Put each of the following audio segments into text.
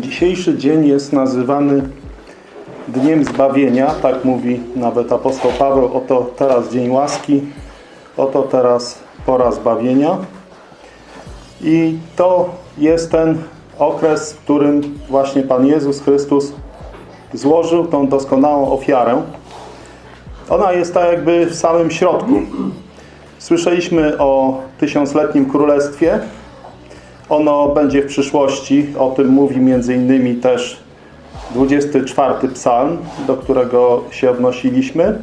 Dzisiejszy dzień jest nazywany Dniem Zbawienia, tak mówi nawet apostoł Paweł, oto teraz dzień łaski, oto teraz pora zbawienia. I to jest ten okres, w którym właśnie Pan Jezus Chrystus złożył tą doskonałą ofiarę. Ona jest tak jakby w samym środku. Słyszeliśmy o tysiącletnim królestwie. Ono będzie w przyszłości. O tym mówi innymi też 24 psalm, do którego się odnosiliśmy.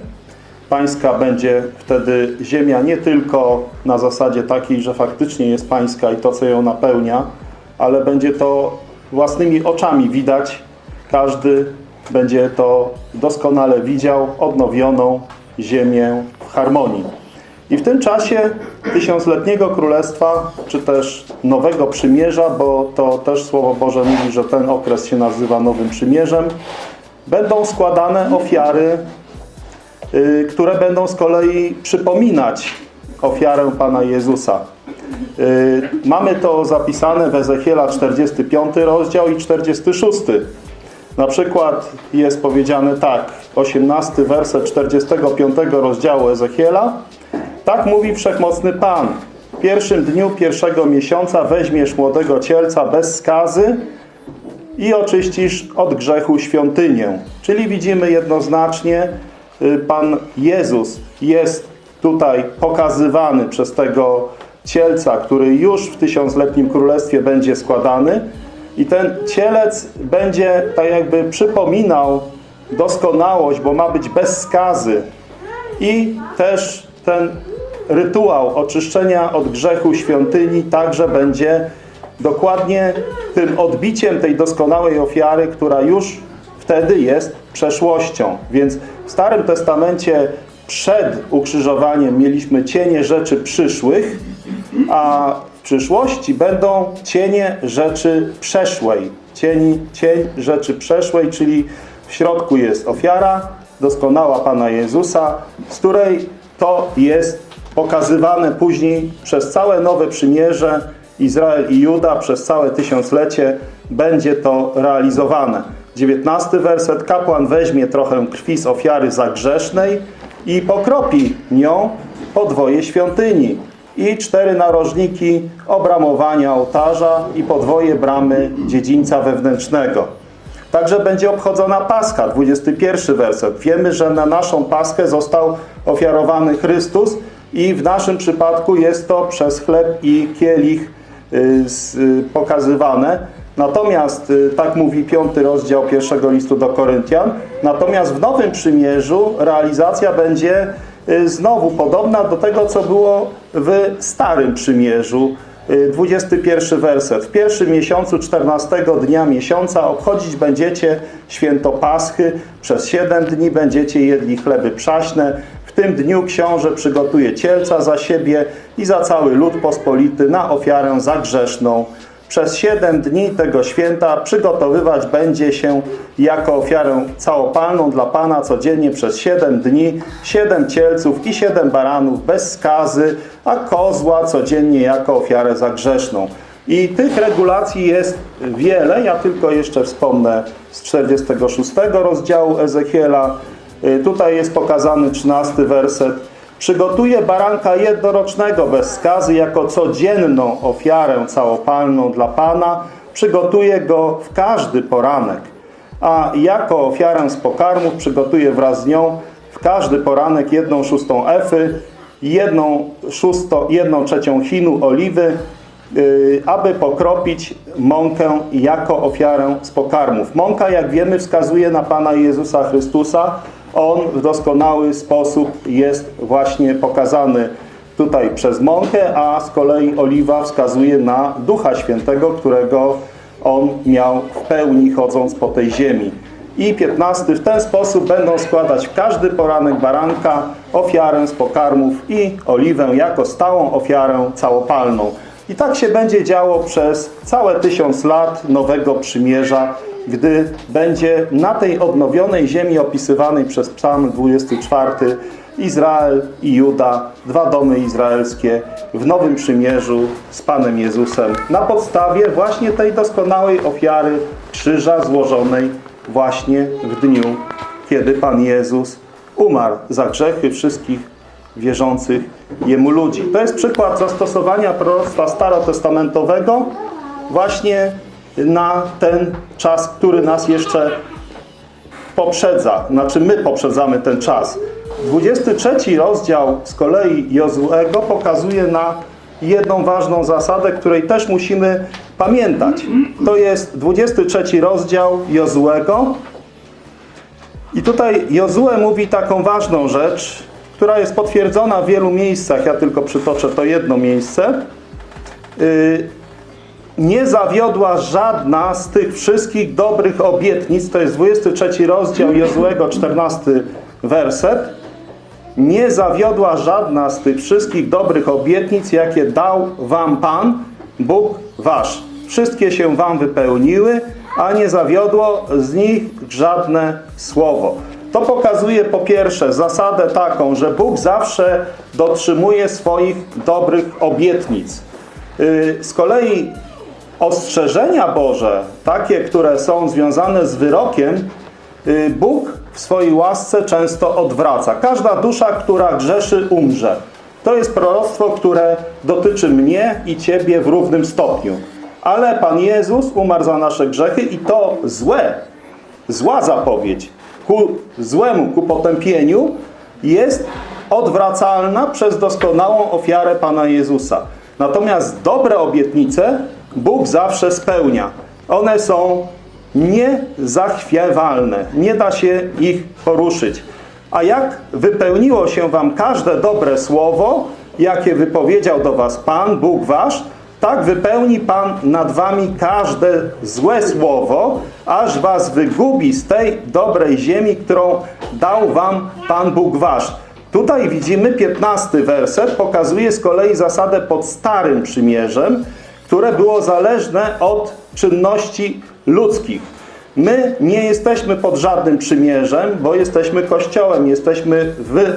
Pańska będzie wtedy ziemia nie tylko na zasadzie takiej, że faktycznie jest pańska i to, co ją napełnia, ale będzie to własnymi oczami widać. Każdy będzie to doskonale widział, odnowioną ziemię w harmonii. I w tym czasie tysiącletniego królestwa, czy też nowego przymierza, bo to też Słowo Boże mówi, że ten okres się nazywa nowym przymierzem, będą składane ofiary, yy, które będą z kolei przypominać ofiarę Pana Jezusa. Yy, mamy to zapisane w Ezechiela 45 rozdział i 46. Na przykład jest powiedziane tak, 18 werset 45 rozdziału Ezechiela. Tak mówi Wszechmocny Pan. W pierwszym dniu pierwszego miesiąca weźmiesz młodego cielca bez skazy i oczyścisz od grzechu świątynię. Czyli widzimy jednoznacznie, Pan Jezus jest tutaj pokazywany przez tego cielca, który już w tysiącletnim królestwie będzie składany i ten cielec będzie tak jakby przypominał doskonałość, bo ma być bez skazy i też ten rytuał oczyszczenia od grzechu świątyni także będzie dokładnie tym odbiciem tej doskonałej ofiary, która już wtedy jest przeszłością. Więc w Starym Testamencie przed ukrzyżowaniem mieliśmy cienie rzeczy przyszłych, a w przyszłości będą cienie rzeczy przeszłej. Cień, cień rzeczy przeszłej, czyli w środku jest ofiara, doskonała Pana Jezusa, z której to jest pokazywane później przez całe Nowe Przymierze, Izrael i Juda, przez całe tysiąclecie będzie to realizowane. 19 werset. Kapłan weźmie trochę krwi z ofiary zagrzesznej i pokropi nią podwoje świątyni i cztery narożniki obramowania ołtarza i podwoje bramy dziedzińca wewnętrznego. Także będzie obchodzona Paska, 21 werset. Wiemy, że na naszą Paskę został ofiarowany Chrystus i w naszym przypadku jest to przez chleb i kielich pokazywane. Natomiast, tak mówi piąty rozdział pierwszego listu do Koryntian, natomiast w Nowym Przymierzu realizacja będzie znowu podobna do tego, co było w Starym Przymierzu. 21 werset. W pierwszym miesiącu 14 dnia miesiąca obchodzić będziecie święto Paschy. Przez 7 dni będziecie jedli chleby przaśne. W tym dniu książę przygotuje cielca za siebie i za cały lud pospolity na ofiarę zagrzeszną. Przez siedem dni tego święta przygotowywać będzie się jako ofiarę całopalną dla Pana codziennie przez siedem dni, siedem cielców i siedem baranów bez skazy, a kozła codziennie jako ofiarę zagrzeszną. I tych regulacji jest wiele. Ja tylko jeszcze wspomnę z 46 rozdziału Ezechiela. Tutaj jest pokazany 13 werset. Przygotuje baranka jednorocznego bez skazy jako codzienną ofiarę całopalną dla Pana. Przygotuje go w każdy poranek. A jako ofiarę z pokarmów przygotuje wraz z nią w każdy poranek jedną szóstą efy, jedną, szósto, jedną trzecią chinu oliwy, yy, aby pokropić mąkę jako ofiarę z pokarmów. Mąka, jak wiemy, wskazuje na Pana Jezusa Chrystusa, on w doskonały sposób jest właśnie pokazany tutaj przez mąkę, a z kolei oliwa wskazuje na Ducha Świętego, którego on miał w pełni chodząc po tej ziemi. I 15. W ten sposób będą składać każdy poranek baranka ofiarę z pokarmów i oliwę jako stałą ofiarę całopalną. I tak się będzie działo przez całe tysiąc lat Nowego Przymierza, gdy będzie na tej odnowionej ziemi opisywanej przez Psalm 24 Izrael i Juda, dwa domy izraelskie w Nowym Przymierzu z Panem Jezusem na podstawie właśnie tej doskonałej ofiary krzyża złożonej właśnie w dniu, kiedy Pan Jezus umarł za grzechy wszystkich wierzących Jemu ludzi. To jest przykład zastosowania proroctwa starotestamentowego właśnie na ten czas, który nas jeszcze poprzedza. Znaczy my poprzedzamy ten czas. 23 rozdział z kolei Jozuego pokazuje na jedną ważną zasadę, której też musimy pamiętać. To jest 23 rozdział Jozuego. I tutaj Jozue mówi taką ważną rzecz, która jest potwierdzona w wielu miejscach. Ja tylko przytoczę to jedno miejsce. Yy, nie zawiodła żadna z tych wszystkich dobrych obietnic, to jest 23 rozdział Jozuego, 14 werset, nie zawiodła żadna z tych wszystkich dobrych obietnic, jakie dał wam Pan, Bóg wasz. Wszystkie się wam wypełniły, a nie zawiodło z nich żadne słowo. To pokazuje po pierwsze zasadę taką, że Bóg zawsze dotrzymuje swoich dobrych obietnic. Yy, Z kolei ostrzeżenia Boże, takie, które są związane z wyrokiem, y, Bóg w swojej łasce często odwraca. Każda dusza, która grzeszy, umrze. To jest proroctwo, które dotyczy mnie i Ciebie w równym stopniu. Ale Pan Jezus umarł za nasze grzechy i to złe, zła zapowiedź ku złemu, ku potępieniu jest odwracalna przez doskonałą ofiarę Pana Jezusa. Natomiast dobre obietnice Bóg zawsze spełnia. One są niezachwiewalne. Nie da się ich poruszyć. A jak wypełniło się wam każde dobre słowo, jakie wypowiedział do was Pan, Bóg wasz, tak wypełni Pan nad wami każde złe słowo, aż was wygubi z tej dobrej ziemi, którą dał wam Pan Bóg wasz. Tutaj widzimy 15 werset, pokazuje z kolei zasadę pod Starym Przymierzem, które było zależne od czynności ludzkich. My nie jesteśmy pod żadnym przymierzem, bo jesteśmy Kościołem, jesteśmy w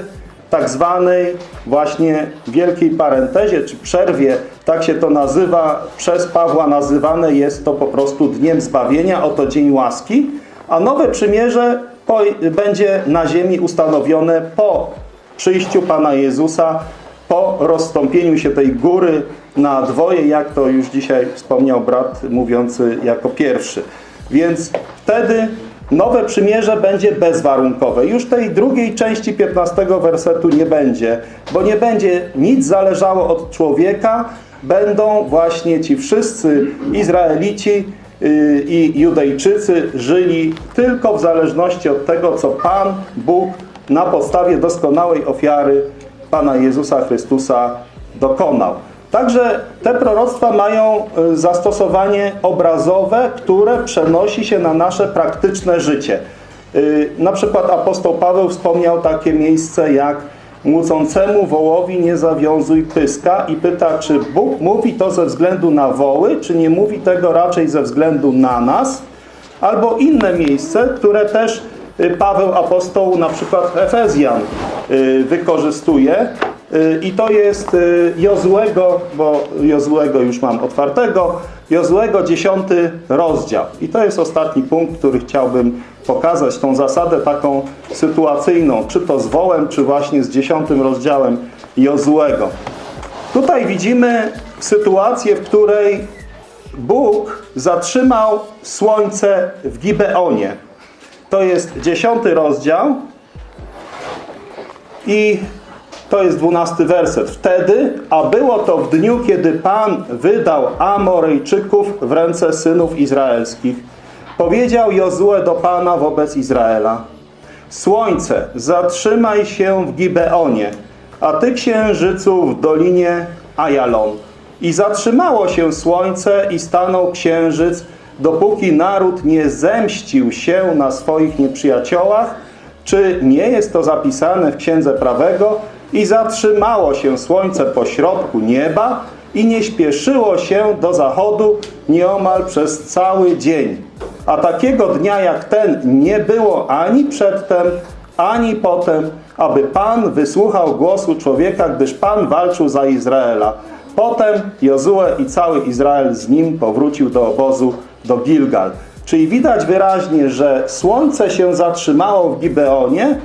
tak zwanej właśnie wielkiej parentezie, czy przerwie, tak się to nazywa, przez Pawła nazywane jest to po prostu Dniem Zbawienia, oto Dzień Łaski, a nowe przymierze po, będzie na ziemi ustanowione po przyjściu Pana Jezusa, po rozstąpieniu się tej góry na dwoje, jak to już dzisiaj wspomniał brat mówiący jako pierwszy. Więc wtedy nowe przymierze będzie bezwarunkowe. Już tej drugiej części 15 wersetu nie będzie, bo nie będzie nic zależało od człowieka, będą właśnie ci wszyscy Izraelici yy, i Judejczycy żyli tylko w zależności od tego, co Pan Bóg na podstawie doskonałej ofiary Pana Jezusa Chrystusa dokonał. Także te proroctwa mają y, zastosowanie obrazowe, które przenosi się na nasze praktyczne życie. Y, na przykład apostoł Paweł wspomniał takie miejsce jak Młócącemu wołowi nie zawiązuj pyska i pyta, czy Bóg mówi to ze względu na woły, czy nie mówi tego raczej ze względu na nas, albo inne miejsce, które też y, Paweł apostoł na przykład Efezjan wykorzystuje, i to jest Jozłego, bo Jozłego już mam otwartego, Jozłego 10 rozdział. I to jest ostatni punkt, który chciałbym pokazać, tą zasadę taką sytuacyjną, czy to z wołem, czy właśnie z 10 rozdziałem Jozłego. Tutaj widzimy sytuację, w której Bóg zatrzymał słońce w Gibeonie. To jest 10 rozdział i to jest dwunasty werset. Wtedy, a było to w dniu, kiedy Pan wydał Amorejczyków w ręce synów izraelskich, powiedział Jozue do Pana wobec Izraela. Słońce, zatrzymaj się w Gibeonie, a ty księżycu w dolinie Ajalon. I zatrzymało się słońce i stanął księżyc, dopóki naród nie zemścił się na swoich nieprzyjaciołach, czy nie jest to zapisane w Księdze Prawego, i zatrzymało się słońce po środku nieba i nie śpieszyło się do zachodu nieomal przez cały dzień. A takiego dnia jak ten nie było ani przedtem, ani potem, aby Pan wysłuchał głosu człowieka, gdyż Pan walczył za Izraela. Potem Jozue i cały Izrael z nim powrócił do obozu do Gilgal. Czyli widać wyraźnie, że słońce się zatrzymało w Gibeonie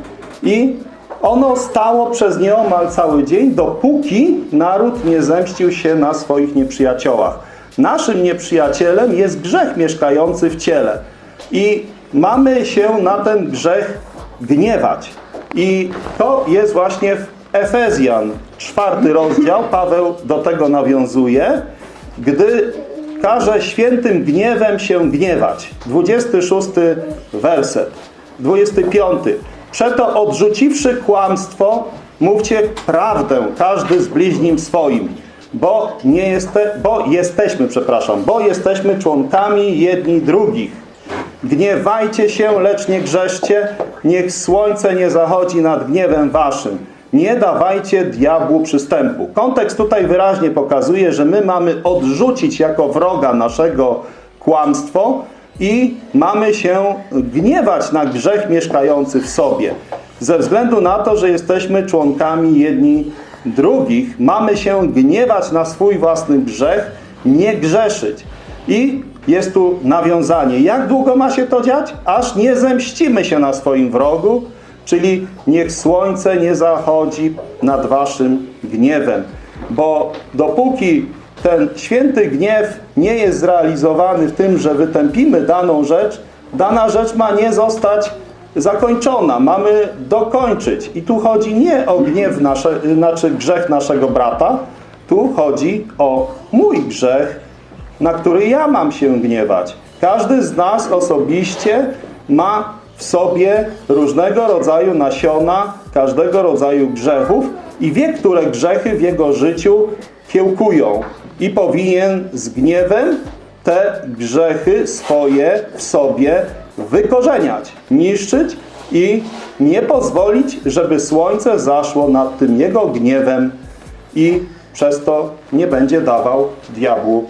i ono stało przez nieomal cały dzień, dopóki naród nie zemścił się na swoich nieprzyjaciołach. Naszym nieprzyjacielem jest grzech mieszkający w ciele. I mamy się na ten grzech gniewać. I to jest właśnie w Efezjan, czwarty rozdział, Paweł do tego nawiązuje, gdy każe świętym gniewem się gniewać. 26 werset. 25. Przeto odrzuciwszy kłamstwo, mówcie prawdę, każdy z bliźnim swoim. Bo, nie jeste, bo jesteśmy, przepraszam, bo jesteśmy członkami jedni drugich. Gniewajcie się, lecz nie grzeszcie, niech słońce nie zachodzi nad gniewem waszym. Nie dawajcie diabłu przystępu. Kontekst tutaj wyraźnie pokazuje, że my mamy odrzucić jako wroga naszego kłamstwo i mamy się gniewać na grzech mieszkający w sobie. Ze względu na to, że jesteśmy członkami jedni drugich, mamy się gniewać na swój własny grzech, nie grzeszyć. I jest tu nawiązanie. Jak długo ma się to dziać? Aż nie zemścimy się na swoim wrogu, czyli niech słońce nie zachodzi nad waszym gniewem. Bo dopóki ten święty gniew nie jest zrealizowany w tym, że wytępimy daną rzecz, dana rzecz ma nie zostać zakończona. Mamy dokończyć. I tu chodzi nie o gniew, nasze, znaczy grzech naszego brata, tu chodzi o mój grzech, na który ja mam się gniewać. Każdy z nas osobiście ma w sobie różnego rodzaju nasiona, każdego rodzaju grzechów i wie, które grzechy w jego życiu kiełkują. I powinien z gniewem te grzechy swoje w sobie wykorzeniać, niszczyć i nie pozwolić, żeby słońce zaszło nad tym jego gniewem i przez to nie będzie dawał diabłu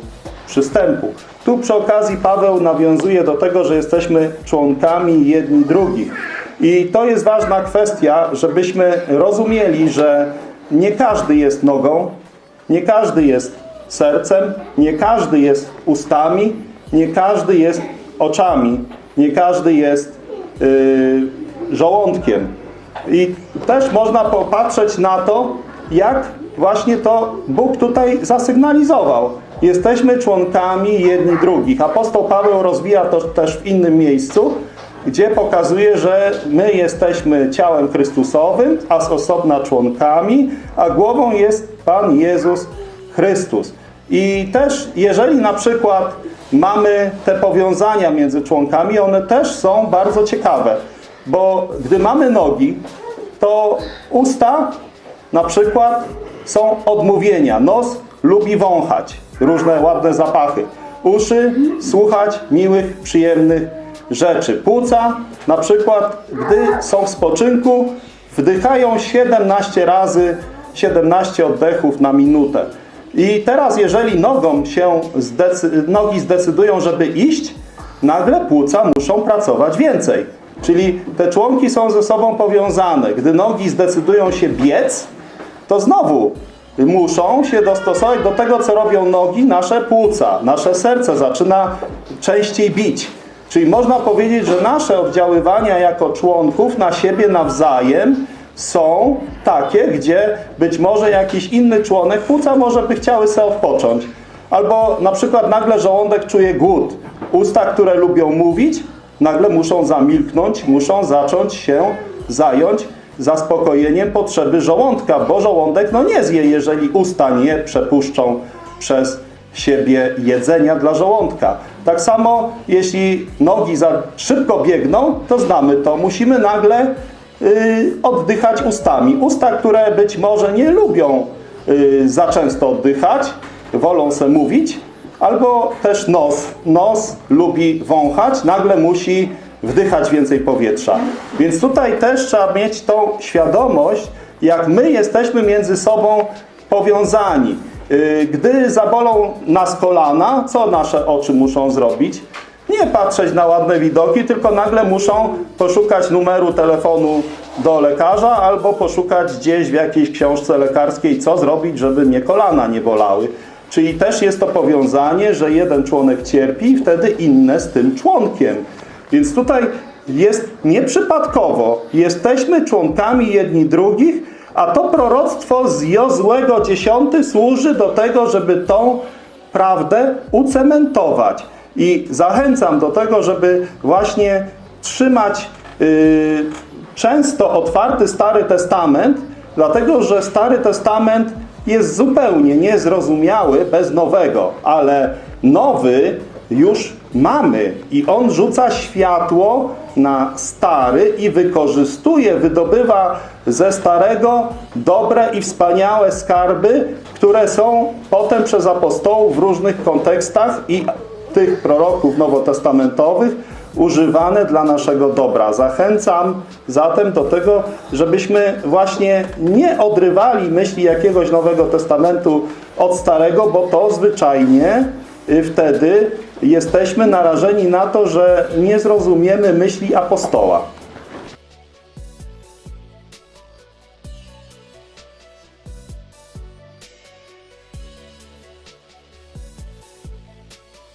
przystępu. Tu przy okazji Paweł nawiązuje do tego, że jesteśmy członkami jedni drugich. I to jest ważna kwestia, żebyśmy rozumieli, że nie każdy jest nogą, nie każdy jest sercem, nie każdy jest ustami, nie każdy jest oczami, nie każdy jest yy, żołądkiem. I też można popatrzeć na to, jak właśnie to Bóg tutaj zasygnalizował. Jesteśmy członkami jedni drugich. Apostoł Paweł rozwija to też w innym miejscu, gdzie pokazuje, że my jesteśmy ciałem Chrystusowym, a z osobna członkami, a głową jest Pan Jezus Chrystus. I też, jeżeli na przykład mamy te powiązania między członkami, one też są bardzo ciekawe, bo gdy mamy nogi, to usta na przykład są odmówienia. Nos lubi wąchać różne ładne zapachy. Uszy słuchać miłych, przyjemnych rzeczy. Płuca na przykład, gdy są w spoczynku, wdychają 17 razy 17 oddechów na minutę. I teraz jeżeli nogą się zdecy nogi zdecydują, żeby iść, nagle płuca muszą pracować więcej. Czyli te członki są ze sobą powiązane. Gdy nogi zdecydują się biec, to znowu muszą się dostosować do tego, co robią nogi, nasze płuca, nasze serce zaczyna częściej bić. Czyli można powiedzieć, że nasze oddziaływania jako członków na siebie nawzajem są takie, gdzie być może jakiś inny członek płuca może by chciały sobie odpocząć. Albo na przykład nagle żołądek czuje głód. Usta, które lubią mówić, nagle muszą zamilknąć, muszą zacząć się zająć zaspokojeniem potrzeby żołądka, bo żołądek no nie zje, jeżeli usta nie przepuszczą przez siebie jedzenia dla żołądka. Tak samo, jeśli nogi za szybko biegną, to znamy to. Musimy nagle oddychać ustami. Usta, które być może nie lubią y, za często oddychać, wolą se mówić, albo też nos. Nos lubi wąchać, nagle musi wdychać więcej powietrza. Więc tutaj też trzeba mieć tą świadomość, jak my jesteśmy między sobą powiązani. Y, gdy zabolą nas kolana, co nasze oczy muszą zrobić? Nie patrzeć na ładne widoki, tylko nagle muszą poszukać numeru telefonu do lekarza albo poszukać gdzieś w jakiejś książce lekarskiej, co zrobić, żeby mnie kolana nie bolały. Czyli też jest to powiązanie, że jeden członek cierpi i wtedy inne z tym członkiem. Więc tutaj jest nieprzypadkowo. Jesteśmy członkami jedni drugich, a to proroctwo z Jozłego 10 służy do tego, żeby tą prawdę ucementować. I zachęcam do tego, żeby właśnie trzymać yy, często otwarty Stary Testament, dlatego że Stary Testament jest zupełnie niezrozumiały bez nowego, ale nowy już mamy. I on rzuca światło na stary i wykorzystuje, wydobywa ze starego dobre i wspaniałe skarby, które są potem przez apostołów w różnych kontekstach i tych proroków nowotestamentowych używane dla naszego dobra. Zachęcam zatem do tego, żebyśmy właśnie nie odrywali myśli jakiegoś Nowego Testamentu od Starego, bo to zwyczajnie y, wtedy jesteśmy narażeni na to, że nie zrozumiemy myśli apostoła.